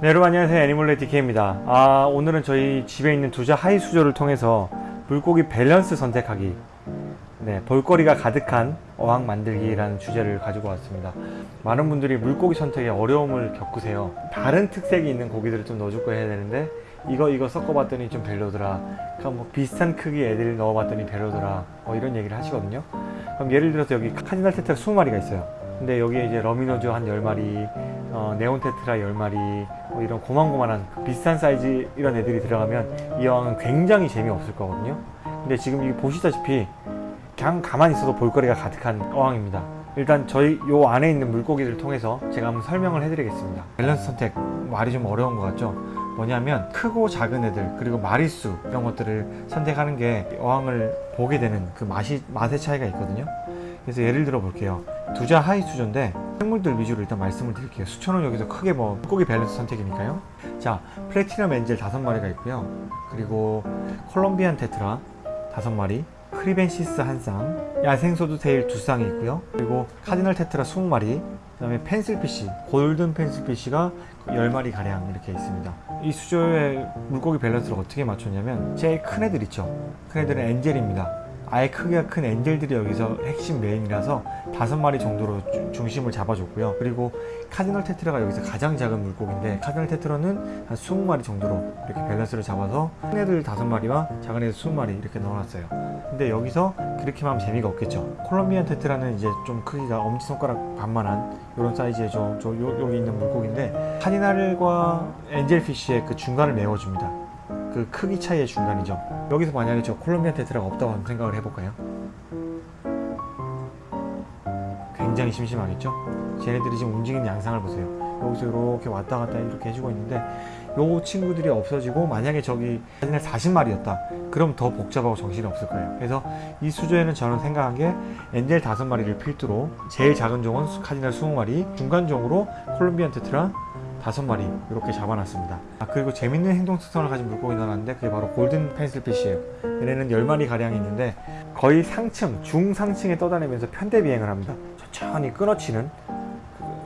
네, 여러분 안녕하세요. 애니멀레 DK입니다. 아 오늘은 저희 집에 있는 두자 high 수조를 통해서 물고기 밸런스 선택하기. 네, 볼거리가 가득한 어항 만들기라는 주제를 가지고 왔습니다. 많은 분들이 물고기 선택에 어려움을 겪으세요. 다른 특색이 있는 고기들을 좀 넣어줄 거 해야 되는데 이거 이거 섞어봤더니 좀 별로더라. 그럼 뭐 비슷한 크기 애들을 넣어봤더니 별로더라. 뭐 이런 얘기를 하시거든요. 그럼 예를 들어서 여기 cardinal tetra 20마리가 있어요. 근데 여기에 이제 rummy nose 한 10마리 어, neon tetra 10마리 뭐 이런 고만고만한 그 비슷한 사이즈 이런 애들이 들어가면 이 어항은 굉장히 재미없을 거거든요. 근데 지금 이 보시다시피 그냥 가만히 있어도 볼거리가 가득한 어항입니다. 일단 저희 요 안에 있는 물고기를 통해서 제가 한번 설명을 해드리겠습니다. 밸런스 선택 말이 좀 어려운 것 같죠? 뭐냐면 크고 작은 애들 그리고 마리수 이런 것들을 선택하는 게 어항을 보게 되는 그 맛이 맛의 차이가 있거든요. 그래서 예를 들어 볼게요. 두자 high 수조인데 생물들 위주로 일단 말씀을 드릴게요 수초는 여기서 크게 뭐 물고기 밸런스 선택이니까요 자 platinum angel 다섯 마리가 있고요 그리고 Colombian tetra 다섯 마리 kribensis 한 쌍, 야생 swordtail 두 쌍이 있고요. 그리고 cardinal tetra 20마리, 그 다음에 pencilfish, golden pencilfish가 10마리 가량 이렇게 있습니다. 이 수조의 물고기 밸런스를 어떻게 맞췄냐면 제일 큰 애들 있죠. 큰 애들은 angel입니다. 아예 크기가 큰 angel들이 여기서 핵심 메인이라서 다섯 마리 정도로 주, 중심을 잡아줬고요. 그리고 cardinal tetra가 여기서 가장 작은 물고기인데 cardinal tetra는 한 20마리 정도로 이렇게 밸런스를 잡아서 큰 애들 다섯 마리와 작은 애들 20마리 이렇게 넣어놨어요. 근데 여기서 그렇게만 하면 재미가 없겠죠. Colombian tetra는 이제 좀 크기가 엄지손가락 반만한 이런 사이즈의 저, 저 요, 여기 있는 물고기인데 cardinal과 angelfish의 그 중간을 메워줍니다. 그 크기 차이의 중간이죠 여기서 만약에 저 콜롬비안 테트라가 없다고 한번 생각을 해볼까요? 굉장히 심심하겠죠? 쟤네들이 지금 움직이는 양상을 보세요 여기서 이렇게 왔다 갔다 이렇게 해주고 있는데 요 친구들이 없어지고 만약에 저기 카디날 40마리였다 그럼 더 복잡하고 정신이 없을 거예요 그래서 이 수조에는 저는 생각한 게 엔젤 5마리를 필두로 제일 작은 종은 카디날 20마리 중간 종으로 콜롬비안 테트라 다섯 마리 이렇게 잡아놨습니다. 아 그리고 재밌는 행동 특성을 가진 물고기 넣어놨는데 그게 바로 골든 펜슬피쉬예요. 얘네는 10마리 가량 있는데 거의 상층, 중상층에 떠다니면서 편대 비행을 합니다. 천천히 끊어치는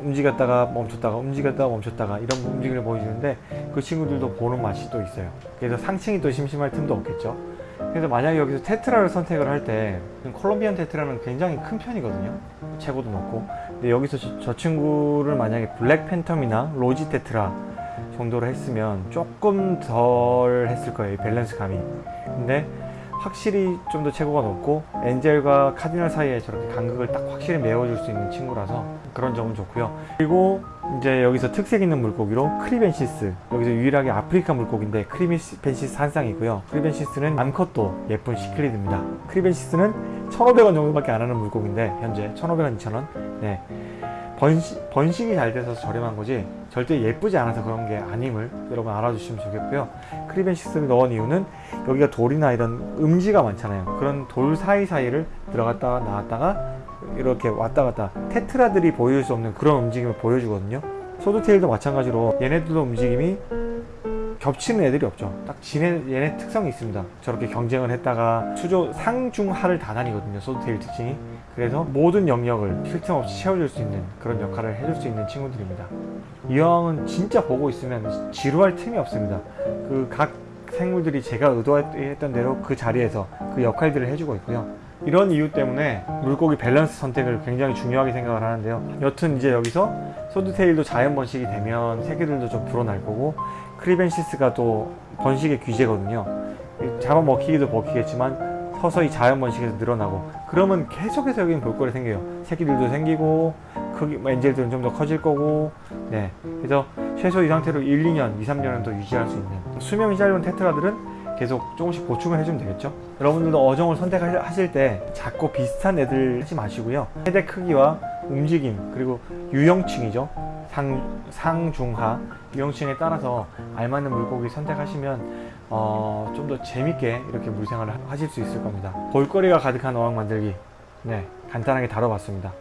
움직였다가 멈췄다가 움직였다가 멈췄다가 이런 움직임을 보여주는데 그 친구들도 보는 맛이 또 있어요. 그래서 상층이 또 심심할 틈도 없겠죠. 그래서 만약에 여기서 테트라를 선택을 할 때 콜롬비안 테트라는 굉장히 큰 편이거든요. 체고도 높고. 근데 여기서 저, 저 친구를 만약에 black phantom이나 rosy tetra 정도로 했으면 조금 덜 했을 거예요 밸런스 감이. 근데 확실히 좀더 체고가 높고 angel과 cardinal 사이에 저렇게 간극을 딱 확실히 메워줄 수 있는 친구라서 그런 점은 좋고요. 그리고 이제 여기서 특색 있는 물고기로 kribensis 여기서 유일하게 아프리카 물고기인데 kribensis 한 쌍이고요. kribensis는 암컷도 예쁜 cichlid입니다. kribensis는 1,500원 정도밖에 안 하는 물고기인데 현재 1,500원, 2,000원. 네. 번식, 번식이 잘 돼서 저렴한 거지 절대 예쁘지 않아서 그런 게 아님을 여러분 알아주시면 좋겠고요. kribensis를 넣은 이유는 여기가 돌이나 이런 음지가 많잖아요. 그런 돌 사이사이를 들어갔다가 나왔다가 이렇게 왔다 갔다 tetra들이 보여줄 수 없는 그런 움직임을 보여주거든요. swordtail도 마찬가지로 얘네들도 움직임이 겹치는 애들이 없죠. 딱 지네 얘네 특성이 있습니다. 저렇게 경쟁을 했다가 수조 상중하를 다 다니거든요. 소드테일 특징이. 그래서 모든 영역을 쉴틈 없이 채워줄 수 있는 그런 역할을 해줄 수 있는 친구들입니다. 이 어항은 진짜 보고 있으면 지루할 틈이 없습니다. 그 각 생물들이 제가 의도했던 대로 그 자리에서 그 역할들을 해주고 있고요. 이런 이유 때문에 물고기 밸런스 선택을 굉장히 중요하게 생각을 하는데요. 여튼 이제 여기서 swordtail도 자연 번식이 되면 새끼들도 좀 불어날 거고 kribensis가 또 번식의 귀재거든요. 잡아먹히기도 먹히겠지만 서서히 자연 번식에서 늘어나고 그러면 계속해서 여기는 볼거리 생겨요. 새끼들도 생기고 크기, angel들은 좀 더 커질 거고. 네. 그래서 최소 이 상태로 1, 2년, 2, 3년은 더 유지할 수 있는 수명이 짧은 tetra들은 계속 조금씩 보충을 해주면 되겠죠. 여러분들도 어종을 선택하실 때 작고 비슷한 애들 하지 마시고요. 세대 크기와 움직임 그리고 유형층이죠. 상, 상중하 유형층에 따라서 알맞는 물고기 선택하시면 어, 좀 더 재밌게 이렇게 물생활을 하실 수 있을 겁니다. 볼거리가 가득한 어항 만들기. 네 간단하게 다뤄봤습니다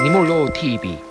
애니몰로 TV